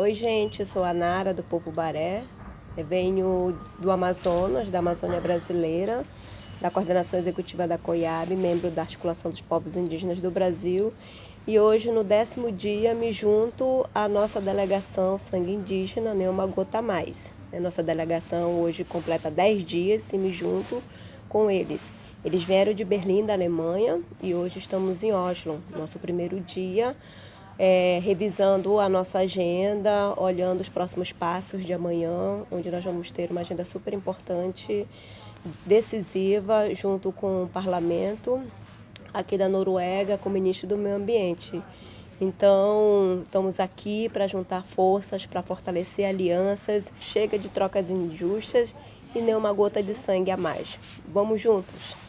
Oi gente, eu sou a Nara do Povo Baré, eu venho do Amazonas, da Amazônia Brasileira, da Coordenação Executiva da COIAB, membro da Articulação dos Povos Indígenas do Brasil e hoje no décimo dia me junto à nossa delegação Sangue Indígena, nem uma gota mais. Nossa delegação hoje completa 10 dias e me junto com eles. Eles vieram de Berlim, da Alemanha, e hoje estamos em Oslo, nosso primeiro dia é, revisando a nossa agenda, olhando os próximos passos de amanhã, onde nós vamos ter uma agenda super importante, decisiva, junto com o parlamento aqui da Noruega, com o ministro do Meio Ambiente. Então, estamos aqui para juntar forças, para fortalecer alianças, chega de trocas injustas e nem uma gota de sangue a mais. Vamos juntos!